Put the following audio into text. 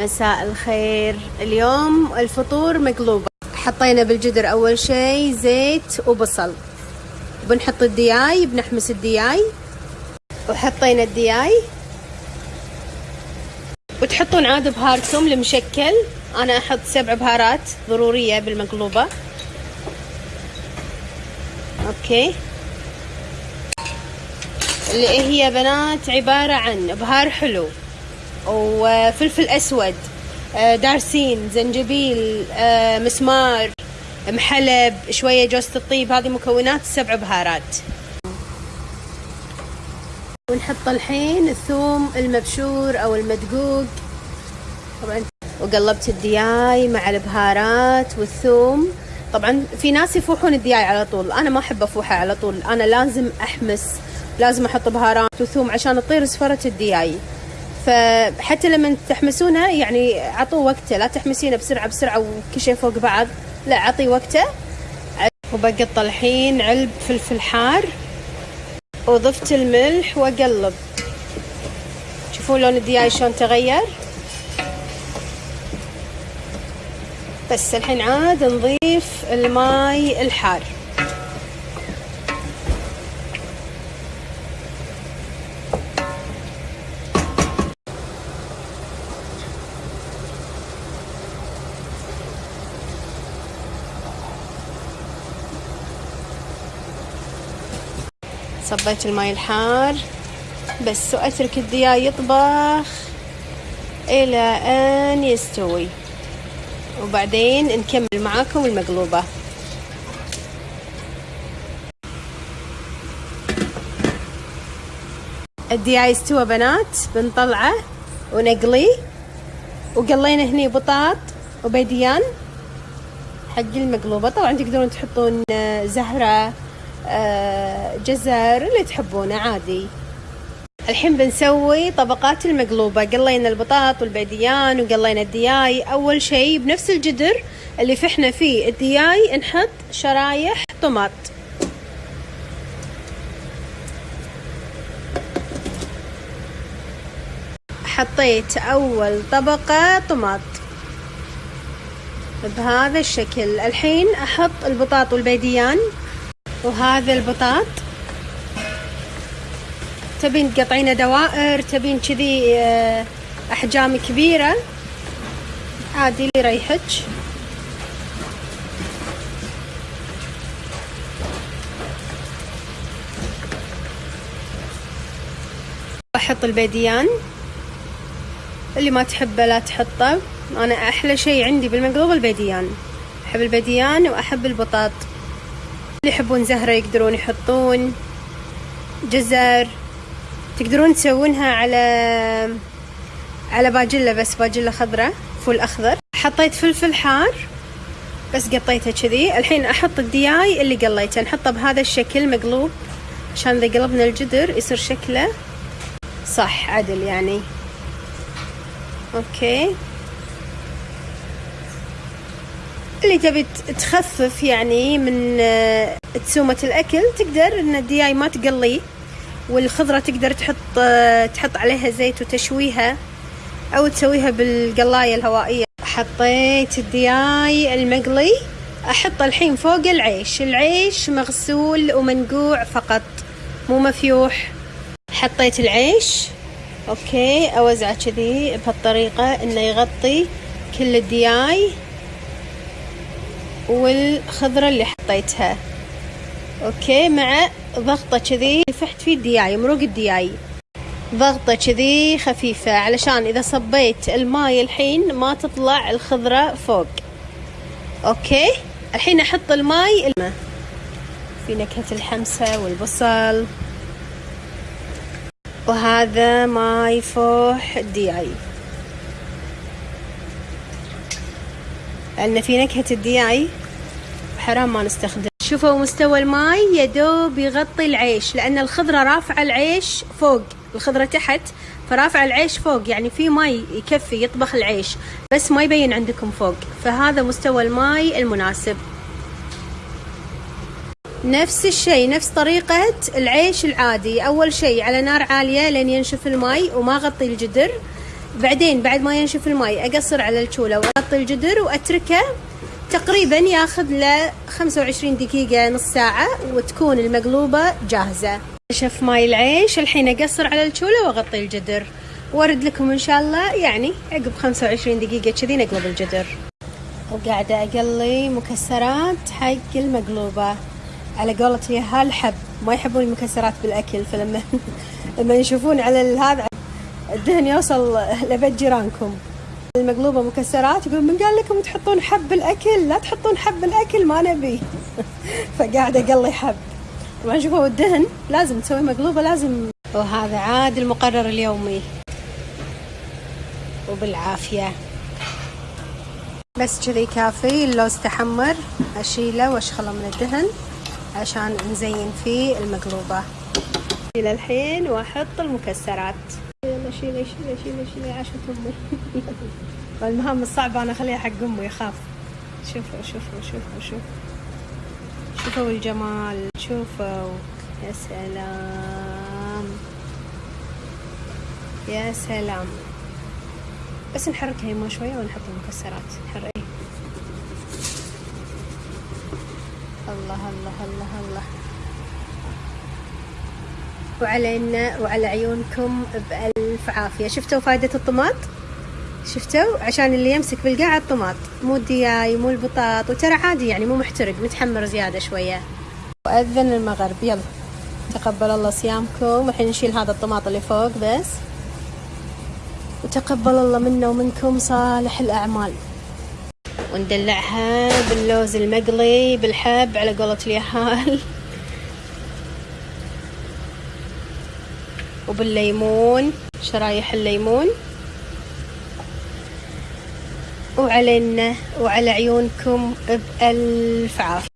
مساء الخير. اليوم الفطور مقلوبة حطينا بالجدر أول شي زيت وبصل. بنحط الدياي بنحمس الدياي. وحطينا الدياي. وتحطون عاد بهاركم المشكل. أنا أحط سبع بهارات ضرورية بالمقلوبة. okay. اللي هي بنات عبارة عن بهار حلو. وفلفل أسود آه، دارسين زنجبيل آه، مسمار محلب شوية جوزة الطيب هذه مكونات سبع بهارات. ونحط الحين الثوم المبشور أو المدقوق. طبعا وقلبت الدياي مع البهارات والثوم. طبعا في ناس يفوحون الدياي على طول أنا ما أحب أفوحه على طول أنا لازم أحمس لازم أحط بهارات وثوم عشان تطير زفرة الدياي. فحتى لما تحمسونها يعني عطوه وقته لا تحمسينه بسرعة بسرعة وكل شيء فوق بعض لا عطي وقته. وبقط الحين علب فلفل حار وضفت الملح واقلب شوفون لون الدياي شلون تغير. بس الحين عاد نضيف الماي الحار. صبيت الماي الحار بس واترك الدياي يطبخ إلى أن يستوي. وبعدين نكمل معاكم المقلوبة. الدياي استوى بنات بنطلعه ونقليه وقلينا هني بطاط وبيديان حق المقلوبة. طبعا تقدرون تحطون زهرة جزر اللي تحبونه عادي. الحين بنسوي طبقات المقلوبة. قلينا البطاط والبيديان وقلينا الدياي. أول شي بنفس الجدر اللي فحنا فيه الدياي نحط شرايح طماط. حطيت أول طبقة طماط. بهذا الشكل. الحين أحط البطاط والبيديان وهذا البطاط. تبين تقطعينه دوائر تبين كذي آه، أحجام كبيرة. عادي اللي يريحك. أحط البيديان. اللي ما تحبه لا تحطه. أنا أحلى شيء عندي بالمقلوب البيديان. أحب البيديان وأحب البطاط. اللي يحبون زهرة يقدرون يحطون جزر تقدرون تسوونها على على باجلة بس باجلة خضراء فول أخضر. حطيت فلفل حار بس قطيته كذي. الحين أحط الدياي اللي قليته. نحطه بهذا الشكل مقلوب عشان إذا قلبنا الجدر يصير شكله صح عدل يعني. okay. اللي تبي تخفف يعني من آه، دسومة الأكل تقدر إن الدياي ما تقليه والخضرة تقدر تحط آه، تحط عليها زيت وتشويها أو تسويها بالقلاية الهوائية. حطيت الدياي المقلي أحط الحين فوق العيش. العيش مغسول ومنقوع فقط مو مفيوح. حطيت العيش okay أوزعه كذي بهالطريقة إنه يغطي كل الدياي. والخضرة اللي حطيتها. okay مع ضغطة كذي فحت فيه الدياي مروق الدياي. ضغطة كذي خفيفة علشان إذا صبيت الماي الحين ما تطلع الخضرة فوق. okay الحين أحط الماي الماء في نكهة الحمسة والبصل. وهذا ماي فوح الدياي. لأن في نكهة الدياي حرام ما نستخدم. شوفوا مستوى الماي يدوب يغطي العيش لأن الخضرة رافعة العيش فوق الخضرة تحت فرافع العيش فوق يعني في ماي يكفي يطبخ العيش بس ما يبين عندكم فوق. فهذا مستوى الماي المناسب. نفس الشيء نفس طريقة العيش العادي. أول شيء على نار عالية لين ينشف الماي وما غطي الجدر. بعدين بعد ما ينشف الماي أقصر على الشولة وأغطي الجدر وأتركه تقريبا ياخذ له 25 دقيقة نص ساعة وتكون المقلوبة جاهزة. نشف ماي العيش الحين أقصر على الشولة وأغطي الجدر. وأرد لكم إن شاء الله يعني عقب 25 دقيقة كذي نقلب الجدر. وقاعدة أقلي مكسرات حق المقلوبة. على قولة يا الحب ما يحبون المكسرات بالأكل فلما لما يشوفون على هذا الدهن يوصل لبيت جيرانكم. المقلوبة مكسرات يقول من قال لكم تحطون حب الأكل؟ لا تحطون حب الأكل ما نبي. فقاعدة أقلي حب. طبعا شوفوا الدهن لازم تسوي مقلوبة لازم. وهذا عاد المقرر اليومي. وبالعافية. بس كذي كافي اللوز تحمر أشيله وأشخله من الدهن عشان نزين فيه المقلوبة. إلى الحين وأحط المكسرات. شيلي شيلي شيلي شيلي عاشت أمي. والمهام الصعبة أنا اخليها حق أمي يخاف شوفوا شوفوا شوفوا شوفوا. شوفوا الجمال شوفوا. يا سلام. يا سلام. بس نحركها يما شوية ونحط المكسرات. نحرك. الله الله الله الله. وعلينا وعلى عيونكم بألف عافية. شفتوا فايدة الطماط؟ شفتوا؟ عشان اللي يمسك بالقاع الطماط. مو الدياي مو البطاط وترى عادي يعني مو محترق متحمر زيادة شوية. وأذن المغرب. يلا. تقبل الله صيامكم. الحين نشيل هذا الطماط اللي فوق بس. وتقبل الله منا ومنكم صالح الأعمال. وندلعها باللوز المقلي بالحب على قولة اليهال. وبالليمون. شرايح الليمون وعلينا وعلى عيونكم بألف عافية.